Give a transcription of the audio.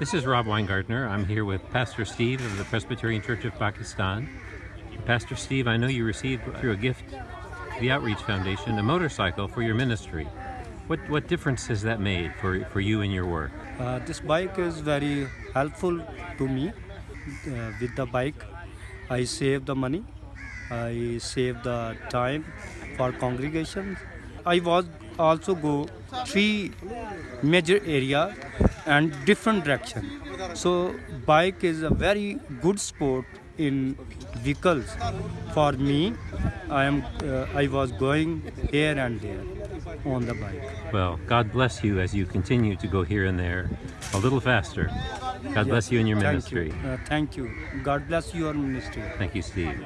This is Rob Weingartner. I'm here with Pastor Steve of the Presbyterian Church of Pakistan. Pastor Steve, I know you received through a gift, the Outreach Foundation, a motorcycle for your ministry. What what difference has that made for, for you and your work? Uh, this bike is very helpful to me. Uh, with the bike, I save the money, I save the time for congregation. I was also go three major area and different direction. So bike is a very good sport in vehicles. For me, I am uh, I was going here and there on the bike. Well, God bless you as you continue to go here and there a little faster. God bless you in your Thank ministry. you. Uh, thank you. God bless your ministry. Thank you, Steve.